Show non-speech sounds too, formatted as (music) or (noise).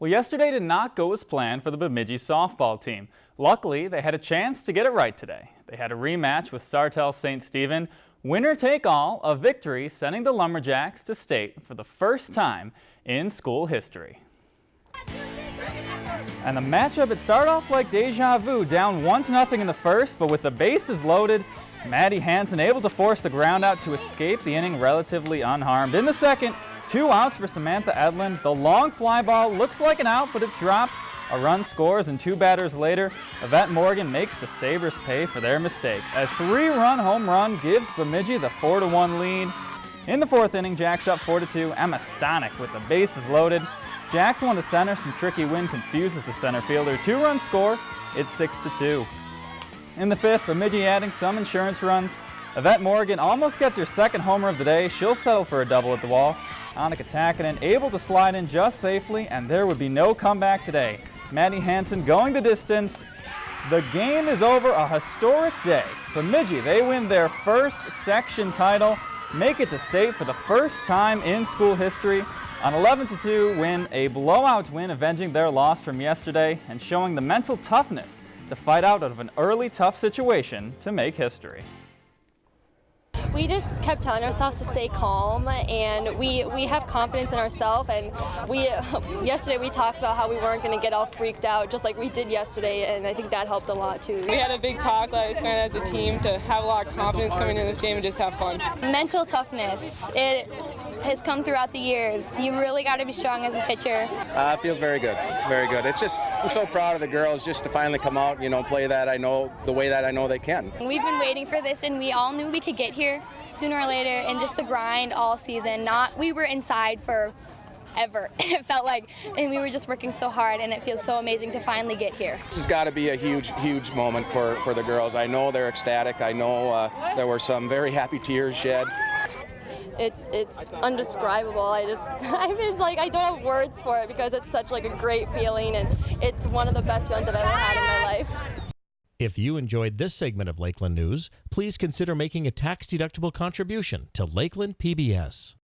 Well, yesterday did not go as planned for the Bemidji softball team. Luckily, they had a chance to get it right today. They had a rematch with Sartell St. Stephen. Winner take all, a victory sending the Lumberjacks to state for the first time in school history. And the matchup, it started off like deja vu, down 1 to nothing in the first, but with the bases loaded, Maddie Hanson able to force the ground out to escape the inning relatively unharmed. In the second, Two outs for Samantha Edlin. The long fly ball looks like an out, but it's dropped. A run scores, and two batters later, Yvette Morgan makes the Sabres pay for their mistake. A three-run home run gives Bemidji the 4-1 lead. In the fourth inning, Jacks up 4-2. Emma Stanek with the bases loaded. Jacks won to center. Some tricky wind confuses the center fielder. Two-run score. It's 6-2. In the fifth, Bemidji adding some insurance runs. Yvette Morgan almost gets her second homer of the day. She'll settle for a double at the wall. Annika Takanen able to slide in just safely, and there would be no comeback today. Maddie Hanson going the distance. The game is over, a historic day. Bemidji, they win their first section title, make it to state for the first time in school history. An 11-2 win, a blowout win avenging their loss from yesterday and showing the mental toughness to fight out of an early tough situation to make history we just kept telling ourselves to stay calm and we we have confidence in ourselves and we (laughs) yesterday we talked about how we weren't going to get all freaked out just like we did yesterday and I think that helped a lot too. We had a big talk last night as a team to have a lot of confidence coming in this game and just have fun. Mental toughness. It has come throughout the years. You really got to be strong as a pitcher. Uh, feels very good, very good. It's just I'm so proud of the girls just to finally come out, you know, play that I know the way that I know they can. We've been waiting for this, and we all knew we could get here sooner or later. And just the grind all season. Not we were inside for ever. (laughs) It felt like, and we were just working so hard, and it feels so amazing to finally get here. This has got to be a huge, huge moment for, for the girls. I know they're ecstatic. I know uh, there were some very happy tears shed it's it's undescribable. I just (laughs) I mean like I don't have words for it because it's such like a great feeling and it's one of the best ones I've ever had in my life. If you enjoyed this segment of Lakeland News, please consider making a tax-deductible contribution to Lakeland PBS.